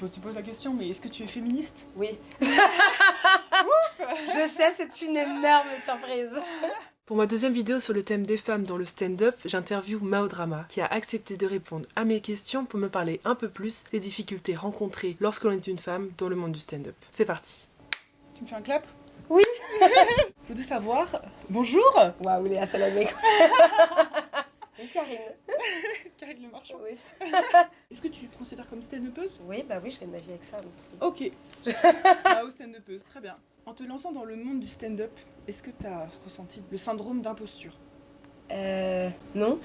Je te pose la question, mais est-ce que tu es féministe? Oui. Je sais, c'est une énorme surprise. Pour ma deuxième vidéo sur le thème des femmes dans le stand-up, j'interviewe Mao Drama, qui a accepté de répondre à mes questions pour me parler un peu plus des difficultés rencontrées lorsque l'on est une femme dans le monde du stand-up. C'est parti. Tu me fais un clap? Oui. Je voudrais savoir... Bonjour! Waouh, Léa Salamé Oui, Karine. Karine Le Marchand. Oui. Est-ce que tu te considères comme stand-upeuse Oui, bah oui, je gagne ma vie avec ça. donc. Ok. Ah, au stand-upeuse, très bien. En te lançant dans le monde du stand-up, est-ce que tu as ressenti le syndrome d'imposture? Euh. Non.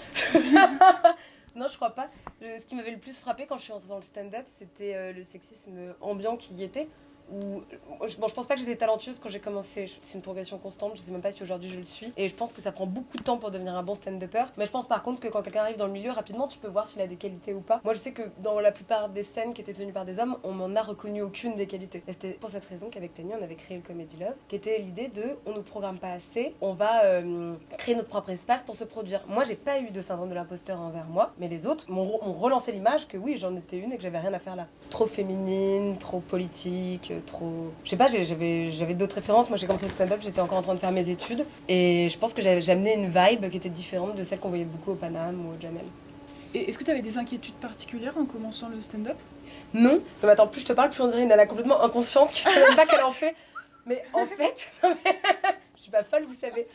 non, je crois pas. Ce qui m'avait le plus frappé quand je suis entrée dans le stand-up, c'était euh, le sexisme ambiant qui y était. Où, bon, je pense pas que j'étais talentueuse quand j'ai commencé. C'est une progression constante. Je sais même pas si aujourd'hui je le suis. Et je pense que ça prend beaucoup de temps pour devenir un bon stand-upper. Mais je pense par contre que quand quelqu'un arrive dans le milieu, rapidement, tu peux voir s'il a des qualités ou pas. Moi, je sais que dans la plupart des scènes qui étaient tenues par des hommes, on m'en a reconnu aucune des qualités. Et c'était pour cette raison qu'avec Tanya, on avait créé le Comedy Love, qui était l'idée de on nous programme pas assez, on va euh, créer notre propre espace pour se produire. Moi, j'ai pas eu de syndrome de l'imposteur envers moi, mais les autres m'ont relancé l'image que oui, j'en étais une et que j'avais rien à faire là. Trop féminine, trop politique, trop. Je sais pas, j'avais d'autres références. Moi, j'ai commencé le stand-up, j'étais encore en train de faire mes études. Et je pense que j'avais amené une vibe qui était différente de celle qu'on voyait beaucoup au Paname ou au Jamel. Et est-ce que tu avais des inquiétudes particulières en commençant le stand-up? Non, non mais attends, plus je te parle, plus on dirait une nana complètement inconsciente qui sait même pas qu'elle en fait. Mais en fait, je suis pas folle, vous savez.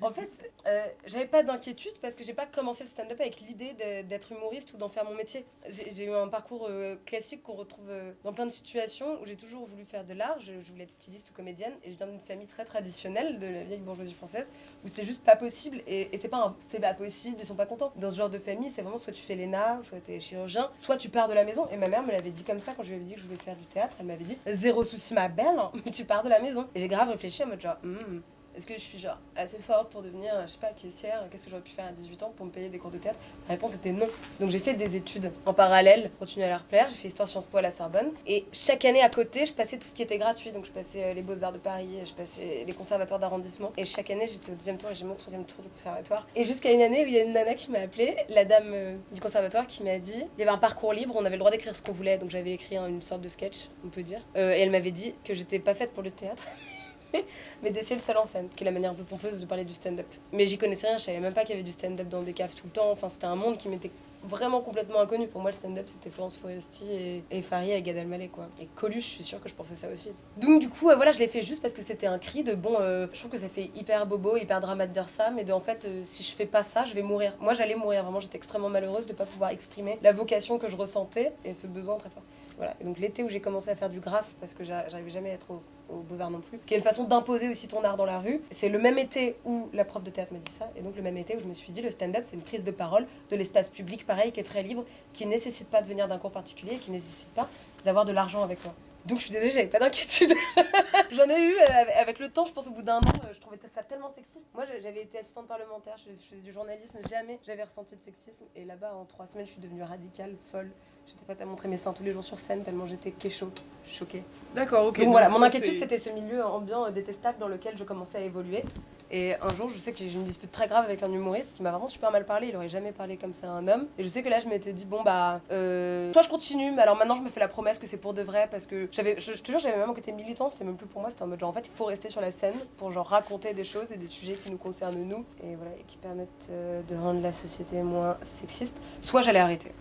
En fait, euh, j'avais pas d'inquiétude parce que j'ai pas commencé le stand-up avec l'idée d'être humoriste ou d'en faire mon métier. J'ai eu un parcours euh, classique qu'on retrouve euh, dans plein de situations où j'ai toujours voulu faire de l'art. Je, voulais être styliste ou comédienne et je viens d'une famille très traditionnelle de la vieille bourgeoisie française où c'est juste pas possible et, et c'est pas possible, ils sont pas contents. Dans ce genre de famille, c'est vraiment soit tu fais l'ENA, soit tu es chirurgien, soit tu pars de la maison. Et ma mère me l'avait dit comme ça quand je lui avais dit que je voulais faire du théâtre. Elle m'avait dit Zéro souci, ma belle, hein, mais tu pars de la maison. Et j'ai grave réfléchi en mode genre, Hmm, est-ce que je suis genre assez forte pour devenir, je sais pas, caissière? Qu'est-ce que j'aurais pu faire à 18 ans pour me payer des cours de théâtre? La réponse était non. Donc j'ai fait des études en parallèle, continuer à leur plaire. J'ai fait histoire Sciences Po à la Sorbonne. Et chaque année à côté, je passais tout ce qui était gratuit. Donc je passais euh, les Beaux-Arts de Paris, je passais les conservatoires d'arrondissement. Et chaque année, j'étais au deuxième tour et j'ai mon troisième tour du conservatoire. Et jusqu'à une année où il y a une nana qui m'a appelée, la dame euh, du conservatoire, qui m'a dit il y avait un parcours libre, on avait le droit d'écrire ce qu'on voulait. Donc j'avais écrit une sorte de sketch, on peut dire. Euh, et elle m'avait dit que j'étais pas faite pour le théâtre. mais d'essayer le seul en scène, qui est la manière un peu pompeuse de parler du stand-up. Mais j'y connaissais rien, je savais même pas qu'il y avait du stand-up dans des caves tout le temps. Enfin, c'était un monde qui m'était vraiment complètement inconnu. Pour moi, le stand-up, c'était Florence Foresti et, et Farid et Gad Elmaleh, quoi. Et Coluche, je suis sûre que je pensais ça aussi. Donc, du coup, voilà, je l'ai fait juste parce que c'était un cri de bon, euh, je trouve que ça fait hyper bobo, hyper drama de dire ça, mais de en fait, euh, si je fais pas ça, je vais mourir. Moi, j'allais mourir, vraiment, j'étais extrêmement malheureuse de pas pouvoir exprimer la vocation que je ressentais et ce besoin très fort. Voilà. Et donc, l'été où j'ai commencé à faire du graphe, parce que j'a- j'arrivais jamais à être au, aux Beaux-Arts non plus, qui est une façon d'imposer aussi ton art dans la rue. C'est le même été où la prof de théâtre m'a dit ça, et donc le même été où je me suis dit le stand-up c'est une prise de parole de l'espace public pareil qui est très libre, qui ne nécessite pas de venir d'un cours particulier, qui ne nécessite pas d'avoir de l'argent avec toi. Donc je suis désolée, j'avais pas d'inquiétude. J'en ai eu euh, avec le temps, je pense au bout d'un an, euh, je trouvais ça tellement sexiste. Moi j'avais été assistante parlementaire, je faisais, du journalisme, jamais j'avais ressenti de sexisme. Et là-bas en trois semaines je suis devenue radicale, folle. J'étais prête à montrer mes seins tous les jours sur scène tellement j'étais kécho, choquée. D'accord, ok. Donc voilà, mon inquiétude c'était ce milieu ambiant euh, détestable dans lequel je commençais à évoluer. Et un jour, je sais que j'ai eu une dispute très grave avec un humoriste qui m'a vraiment super mal parlé. Il aurait jamais parlé comme ça à un homme. Et je sais que là, je m'étais dit, bon bah, euh, soit je continue, mais alors maintenant, je me fais la promesse que c'est pour de vrai parce que j'avais, je, je te jure, j'avais même un côté militant. C'était même plus pour moi, c'était en mode genre, en fait, il faut rester sur la scène pour genre raconter des choses et des sujets qui nous concernent nous et voilà, et qui permettent euh, de rendre la société moins sexiste. Soit j'allais arrêter.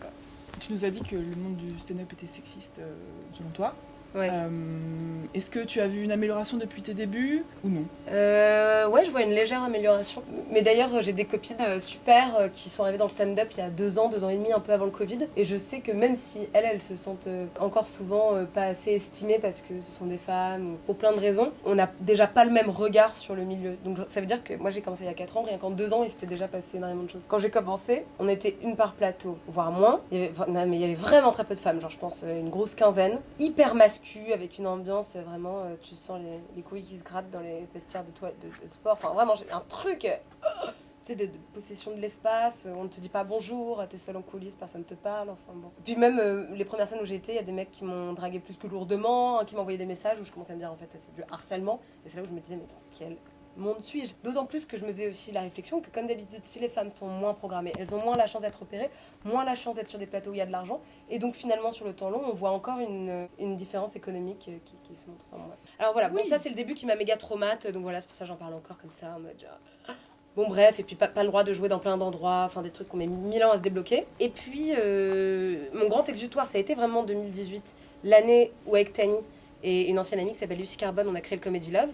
Tu nous as dit que le monde du stand-up était sexiste, euh, selon toi. Ouais. Euh, Est-ce que tu as vu une amélioration depuis tes débuts ou non? Euh, ouais, je vois une légère amélioration. Mais d'ailleurs, j'ai des copines euh, super euh, qui sont arrivées dans le stand-up il y a deux ans, deux ans et demi, un peu avant le Covid. Et je sais que même si elles, elles se sentent encore souvent pas assez estimées parce que ce sont des femmes ou pour plein de raisons, on n'a déjà pas le même regard sur le milieu. Donc ça veut dire que moi j'ai commencé il y a quatre ans, rien qu'en deux ans, il s'était déjà passé énormément de choses. Quand j'ai commencé, on était une par plateau, voire moins. Il y avait, non, mais il y avait vraiment très peu de femmes, genre je pense une grosse quinzaine, hyper avec une ambiance euh, vraiment, euh, tu sens les, les couilles qui se grattent dans les vestiaires de, toile, de, sport. Enfin vraiment, un truc. euh, tu sais, de, possession de l'espace, on ne te dit pas bonjour, t'es seul en coulisses, personne te parle, enfin bon. Puis même les premières scènes où j'ai été, il y a des mecs qui m'ont dragué plus que lourdement, hein, qui m'envoyaient des messages où je commençais à me dire en fait ça c'est du harcèlement, et c'est là où je me disais mais dans quel monde suis-je D'autant plus que je me faisais aussi la réflexion que, comme d'habitude, si les femmes sont moins programmées, elles ont moins la chance d'être opérées, moins la chance d'être sur des plateaux où il y a de l'argent. Et donc, finalement, sur le temps long, on voit encore une, une différence économique euh, qui, qui se montre. Enfin. Alors voilà, bon, ça, c'est le début qui m'a méga traumate. Donc voilà, c'est pour ça que j'en parle encore comme ça, en mode genre. Bon bref, et puis pas, pas le droit de jouer dans plein d'endroits, enfin des trucs qu'on met mille ans à se débloquer. Et puis euh, mon grand exutoire, ça a été vraiment 2018, l'année où avec Tani et une ancienne amie qui s'appelle Lucie Carbone, on a créé le Comedy Love.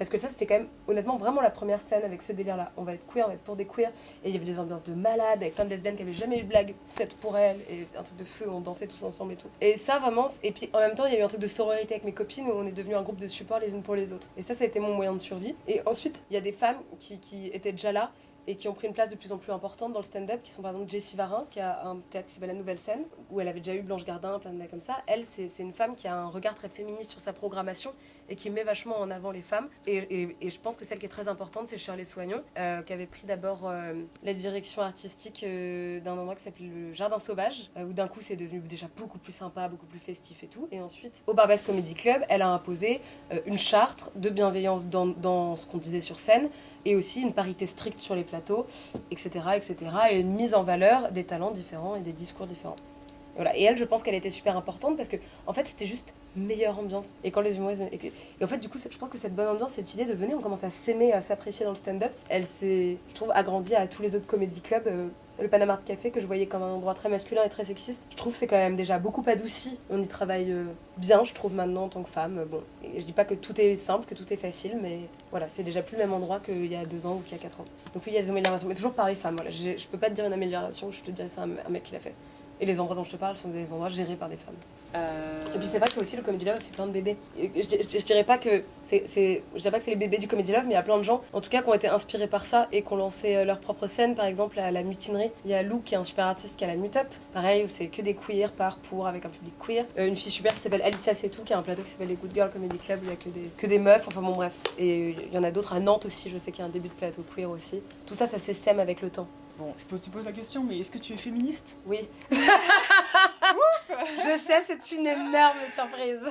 Parce que ça, c'était quand même, honnêtement, vraiment la première scène avec ce délire-là. On va être queer, on va être pour des queers. Et il y avait des ambiances de malades, avec plein de lesbiennes qui avaient jamais eu de blague faite pour elles. Et un truc de feu, on dansait tous ensemble et tout. Et ça, vraiment, et puis en même temps, il y a eu un truc de sororité avec mes copines où on est devenu un groupe de support les unes pour les autres. Et ça, ça a été mon moyen de survie. Et ensuite, il y a des femmes qui étaient déjà là et qui ont pris une place de plus en plus importante dans le stand-up, qui sont par exemple Jessie Varin, qui a un théâtre qui s'appelle La Nouvelle Scène, où elle avait déjà eu Blanche Gardin, plein de mecs comme ça. Elle, c'est une femme qui a un regard très féministe sur sa programmation et qui met vachement en avant les femmes. Et, je pense que celle qui est très importante, c'est Shirley Soignon, euh, qui avait pris d'abord euh, la direction artistique euh, d'un endroit qui s'appelle le Jardin Sauvage, euh, où d'un coup c'est devenu déjà beaucoup plus sympa, beaucoup plus festif et tout. Et ensuite, au Barbès Comedy Club, elle a imposé une charte de bienveillance dans ce qu'on disait sur scène, et aussi une parité stricte sur les plateaux, etc., etc., et une mise en valeur des talents différents et des discours différents. Et Voilà. Et elle, je pense qu'elle était super importante parce que, en fait, c'était juste meilleure ambiance. Et quand les humoristes. Et, en fait, du coup, je pense que cette bonne ambiance, cette idée de venir, on commence à s'aimer, à s'apprécier dans le stand-up, elle s'est, je trouve, agrandie à tous les autres comédie clubs. Le Panama Art Café, que je voyais comme un endroit très masculin et très sexiste, je trouve que c'est quand même déjà beaucoup adouci. On y travaille euh, bien, je trouve, maintenant en tant que femme. Bon, et je dis pas que tout est simple, que tout est facile, mais voilà, c'est déjà plus le même endroit qu'il y a deux ans ou qu'il y a quatre ans. Donc oui, il y a des améliorations, mais toujours par les femmes. Voilà. Je peux pas te dire une amélioration, je te dirais c'est un mec qui l'a fait. Et les endroits dont je te parle sont des endroits gérés par des femmes. Euh, Et puis c'est vrai que aussi le Comedy Love fait plein de bébés. Je, je- je dirais pas que c'est, je dirais pas que c'est les bébés du Comedy Love, mais il y a plein de gens, en tout cas, qui ont été inspirés par ça et qui ont lancé euh, leur propre scène. Par exemple, à la mutinerie, il y a Lou qui est un super artiste qui a la Mute Up. Pareil, où c'est que des queers par pour avec un public queer. Euh, une fille super qui s'appelle Alicia Setou qui a un plateau qui s'appelle les Good Girl Comedy Club. où Il y a que des, que des meufs. Enfin bon bref. Et il y en a d'autres à Nantes aussi. Je sais qu'il y a un début de plateau queer aussi. Tout ça, ça s'essaime avec le temps. Bon, je pose, te pose la question, mais est-ce que tu es féministe? Oui. je sais, c'est une énorme surprise.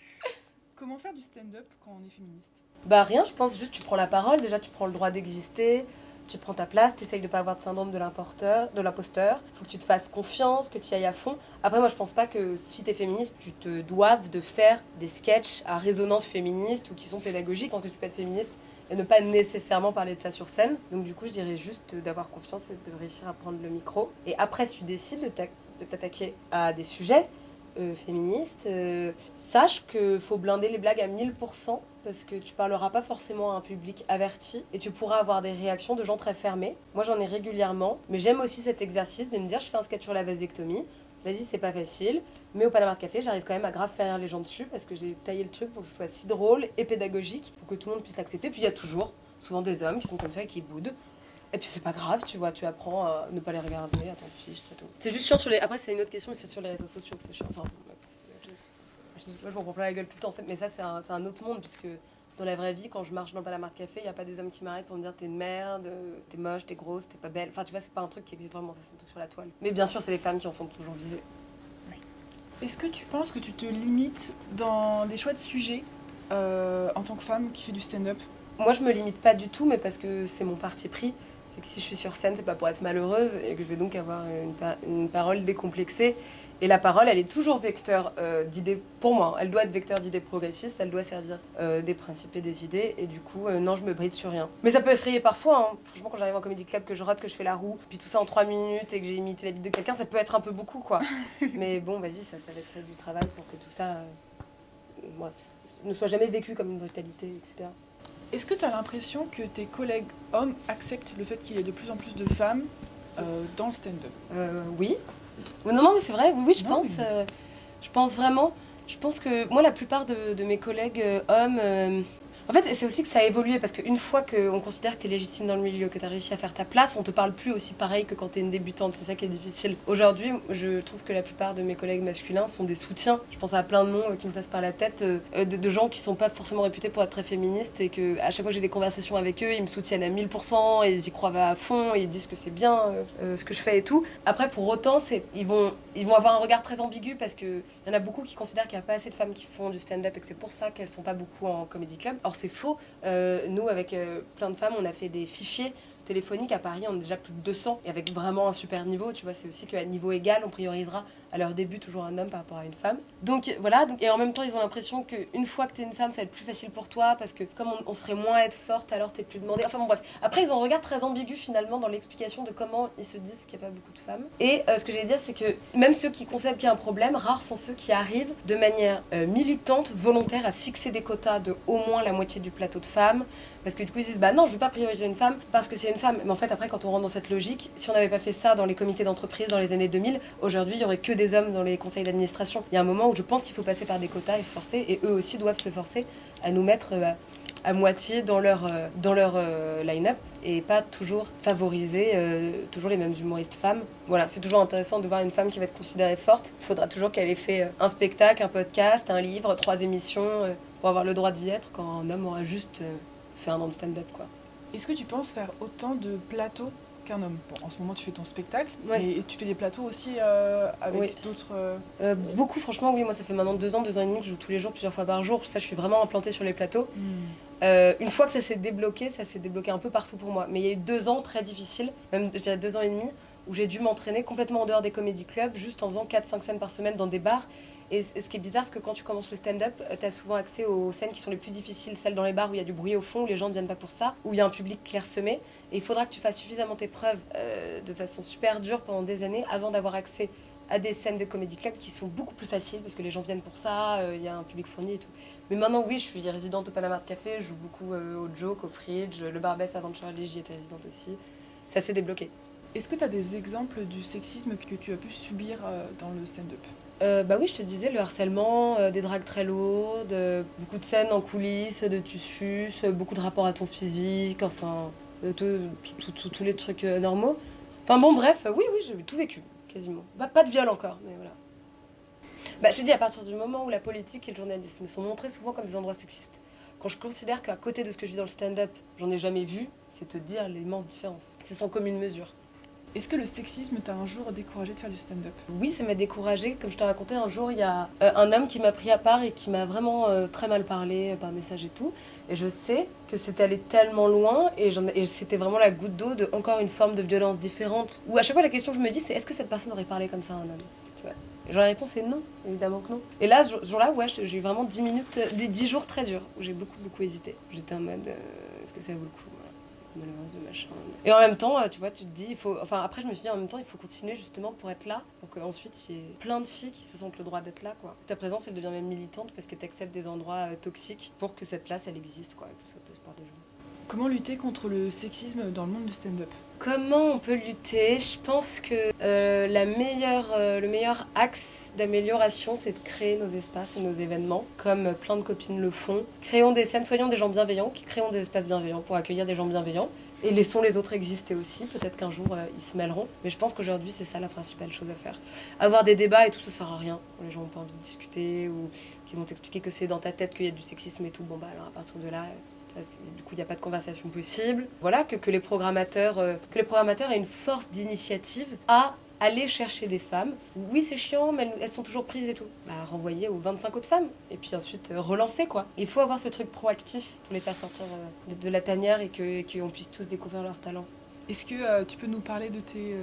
Comment faire du stand-up quand on est féministe? Bah rien, je pense juste tu prends la parole, déjà tu prends le droit d'exister, tu prends ta place, tu essayes de pas avoir de syndrome de l'importeur, de l'imposteur, faut que tu te fasses confiance, que tu y ailles à fond. Après moi je pense pas que si t'es féministe, tu te doives de faire des sketchs à résonance féministe ou qui sont pédagogiques. Je pense que tu peux être féministe et ne pas nécessairement parler de ça sur scène. Donc du coup je dirais juste d'avoir confiance et de réussir à prendre le micro. Et après si tu décides de t'attaquer à des sujets, euh, féministe, euh, sache que faut blinder les blagues à 1000% parce que tu parleras pas forcément à un public averti et tu pourras avoir des réactions de gens très fermés. Moi j'en ai régulièrement, mais j'aime aussi cet exercice de me dire je fais un sketch sur la vasectomie. Vas-y, c'est pas facile, mais au Panama de Café, j'arrive quand même à grave faire les gens dessus parce que j'ai taillé le truc pour que ce soit si drôle et pédagogique pour que tout le monde puisse l'accepter. Puis il y a toujours, souvent des hommes qui sont comme ça et qui boudent. Et puis c'est pas grave, tu vois, tu apprends à ne pas les regarder, à t'en fiche, c'est tout. C'est juste chiant sur les. Après, c'est une autre question, mais c'est sur les réseaux sociaux que c'est chiant. Enfin, moi, je m'en prends plein la gueule tout le temps, mais ça, c'est un, un autre monde, puisque dans la vraie vie, quand je marche dans de Café, il n'y a pas des hommes qui m'arrêtent pour me dire t'es une merde, t'es moche, t'es grosse, t'es pas belle. Enfin, tu vois, c'est pas un truc qui existe vraiment, ça, c'est un truc sur la toile. Mais bien sûr, c'est les femmes qui en sont toujours visées. Est-ce que tu penses que tu te limites dans des choix de sujets euh, en tant que femme qui fait du stand-up? Moi, je me limite pas du tout, mais parce que c'est mon parti pris. C'est que si je suis sur scène, c'est pas pour être malheureuse et que je vais donc avoir une, une parole décomplexée. Et la parole, elle est toujours vecteur euh, d'idées, pour moi, elle doit être vecteur d'idées progressistes, elle doit servir euh, des principes et des idées. Et du coup, euh, non, je me bride sur rien. Mais ça peut effrayer parfois. hein. Franchement, quand j'arrive en comédie club, que je rote, que je fais la roue, puis tout ça en trois minutes et que j'ai imité la bite de quelqu'un, ça peut être un peu beaucoup, quoi. Mais bon, vas-y, ça, ça va être du travail pour que tout ça, bref, ne soit jamais vécu comme une brutalité, etc. Est-ce que tu as l'impression que tes collègues hommes acceptent le fait qu'il y ait de plus en plus de femmes euh, dans le stand-up? Euh, oui. Non, non, mais c'est vrai, oui, oui, je Non, pense. mais- euh, je pense vraiment. Je pense que moi, la plupart de, de mes collègues hommes. En fait, c'est aussi que ça a évolué parce qu'une fois qu'on considère que tu es légitime dans le milieu, que tu as réussi à faire ta place, on te parle plus aussi pareil que quand tu es une débutante. C'est ça qui est difficile. Aujourd'hui, je trouve que la plupart de mes collègues masculins sont des soutiens. Je pense à plein de noms qui me passent par la tête euh, de, gens qui sont pas forcément réputés pour être très féministes et que à chaque fois que j'ai des conversations avec eux, ils me soutiennent à 1000% et ils y croient à fond ils disent que c'est bien euh, euh, ce que je fais et tout. Après, pour autant, ils vont avoir un regard très ambigu parce que il y en a beaucoup qui considèrent qu'il n'y a pas assez de femmes qui font du stand-up et que c'est pour ça qu'elles sont pas beaucoup en comedy club. C'est faux. Euh, nous, avec euh, plein de femmes, on a fait des fichiers téléphoniques à Paris, on est déjà plus de 200, et avec vraiment un super niveau, tu vois, c'est aussi qu'à niveau égal, on priorisera à leur début toujours un homme par rapport à une femme. Donc voilà, et en même temps, ils ont l'impression qu'une fois que t'es une femme, ça va être plus facile pour toi, parce que comme on, serait moins à être forte, alors t'es plus demandée. Enfin bon, bref. Après, ils ont un regard très ambigu finalement dans l'explication de comment ils se disent qu'il n'y a pas beaucoup de femmes. Et euh, ce que j'allais dire, c'est que même ceux qui constatent qu'il y a un problème, rares sont ceux qui arrivent de manière euh, militante, volontaire, à se fixer des quotas de au moins la moitié du plateau de femmes. Parce que du coup, ils se disent, bah non, je veux pas prioriser une femme parce que c'est une femme. Mais en fait, après, quand on rentre dans cette logique, si on n'avait pas fait ça dans les comités d'entreprise dans les années 2000, aujourd'hui, il y aurait que des hommes dans les conseils d'administration. Il y a un moment où je pense qu'il faut passer par des quotas et se forcer, et eux aussi doivent se forcer à nous mettre euh, à moitié dans leur, euh, dans leur euh, line-up et pas toujours favoriser toujours les mêmes humoristes femmes. Voilà, c'est toujours intéressant de voir une femme qui va être considérée forte. Il faudra toujours qu'elle ait fait un spectacle, un podcast, un livre, trois émissions pour avoir le droit d'y être quand un homme aura juste fait un an de stand-up quoi. Est-ce que tu penses faire autant de plateaux qu'un homme? Bon, en ce moment, tu fais ton spectacle, Ouais. mais tu fais des plateaux aussi euh, avec Oui. d'autres. euh, beaucoup franchement oui moi ça fait maintenant deux ans, deux ans et demi que je joue tous les jours, plusieurs fois par jour. Ça je suis vraiment implantée sur les plateaux. Euh, une fois que ça s'est débloqué, ça s'est débloqué un peu partout pour moi. Mais il y a eu deux ans très difficiles, même dirais deux ans et demi, où j'ai dû m'entraîner complètement en dehors des comédie clubs, juste en faisant 4-5 scènes par semaine dans des bars. Et ce qui est bizarre, c'est que quand tu commences le stand-up, tu as souvent accès aux scènes qui sont les plus difficiles, celles dans les bars où il y a du bruit au fond, où les gens ne viennent pas pour ça, où il y a un public clairsemé. Et il faudra que tu fasses suffisamment tes preuves euh, de façon super dure pendant des années avant d'avoir accès à des scènes de comédie club qui sont beaucoup plus faciles parce que les gens viennent pour ça, euh, il y a un public fourni et tout. Mais maintenant, oui, je suis résidente au Panama de Café, je joue beaucoup euh, au Joke, au Fridge, le Barbès avant de j'y étais résidente aussi. Ça s'est débloqué. Est-ce que tu as des exemples du sexisme que tu as pu subir euh, dans le stand-up? Euh, bah oui, je te disais, le harcèlement, euh, des dragues très lourdes, beaucoup de scènes en coulisses, de tu suces, beaucoup de rapports à ton physique, enfin, tous les trucs normaux. Enfin bon, bref, oui, oui, j'ai tout vécu, quasiment. Bah, pas de viol encore, mais voilà. Bah, je te dis, à partir du moment où la politique et le journalisme sont montrés souvent comme des endroits sexistes, quand je considère qu'à côté de ce que je vis dans le stand-up, j'en ai jamais vu, c'est te dire l'immense différence. C'est sans commune mesure. Est-ce que le sexisme t'a un jour découragé de faire du stand-up? Oui, ça m'a découragée. Comme je te racontais, un jour, il y a euh, un homme qui m'a pris à part et qui m'a vraiment euh, très mal parlé euh, par message et tout. Et je sais que c'était allé tellement loin et, c'était vraiment la goutte d'eau de encore une forme de violence différente. Où à chaque fois, la question que je me dis, c'est est-ce que cette personne aurait parlé comme ça à un homme? Tu vois? Genre, la réponse est non, évidemment que non. Et là, ce jour-là, j'ai eu vraiment 10 minutes, euh, 10 10 jours très durs où j'ai beaucoup, beaucoup hésité. J'étais en mode, est-ce que ça vaut le coup? Malheureuse de machin. Et en même temps, euh, tu vois, tu te dis, il faut. Enfin, après, je me suis dit, en même temps, il faut continuer justement pour être là, pour qu'ensuite il y ait plein de filles qui se sentent le droit d'être là, quoi. Ta présence, elle devient même militante parce que tu acceptes des endroits euh, toxiques pour que cette place, elle existe, quoi, et que ce soit place par des gens. Comment lutter contre le sexisme dans le monde du stand-up? Comment on peut lutter Je pense que euh, euh, le meilleur axe d'amélioration, c'est de créer nos espaces et nos événements, comme plein de copines le font. Créons des scènes, soyons des gens bienveillants, créons des espaces bienveillants pour accueillir des gens bienveillants. Et laissons les autres exister aussi. Peut-être qu'un jour, euh, ils se mêleront. Mais je pense qu'aujourd'hui, c'est ça la principale chose à faire. Avoir des débats et tout, ça sert à rien. Les gens n'ont pas envie de discuter ou qui vont t'expliquer que c'est dans ta tête qu'il y a du sexisme et tout. Bon, bah alors à partir de là, euh, Du coup, il n'y a pas de conversation possible. Voilà, que, que les programmateurs, euh, que les programmateurs aient une force d'initiative à aller chercher des femmes. Oui, c'est chiant, mais elles, sont toujours prises et tout. Bah, renvoyer aux 25 autres femmes. Et puis ensuite, euh, relancer, quoi. Il faut avoir ce truc proactif pour les faire sortir euh, de, de la tanière et que- qu'on puisse tous découvrir leur talent. Est-ce que euh, tu peux nous parler de tes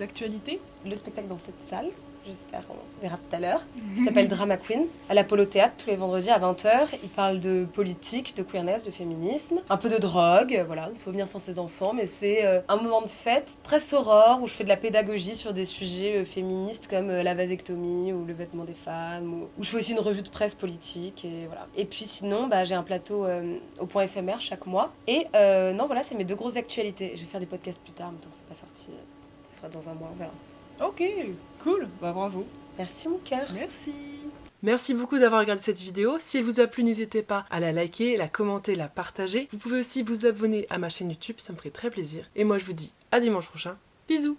actualités? Le spectacle dans cette salle, j'espère, on verra tout à l'heure. qui s'appelle Drama Queen, à l'Apollo Théâtre tous les vendredis à 20h. Il parle de politique, de queerness, de féminisme, un peu de drogue, voilà, il faut venir sans ses enfants, mais c'est euh, un moment de fête très soror où je fais de la pédagogie sur des sujets euh, féministes comme euh, la vasectomie ou le vêtement des femmes, ou, où je fais aussi une revue de presse politique, et voilà. Et puis sinon, bah, j'ai un plateau euh, au point éphémère chaque mois. Et euh, non, voilà, c'est mes deux grosses actualités. Je vais faire des podcasts plus tard, mais tant que c'est pas sorti, ce sera dans un mois, on verra. Ok, cool, bah bravo. Merci mon cœur. Merci. Merci beaucoup d'avoir regardé cette vidéo. Si elle vous a plu, n'hésitez pas à la liker, la commenter, la partager. Vous pouvez aussi vous abonner à ma chaîne YouTube, ça me ferait très plaisir. Et moi je vous dis à dimanche prochain. Bisous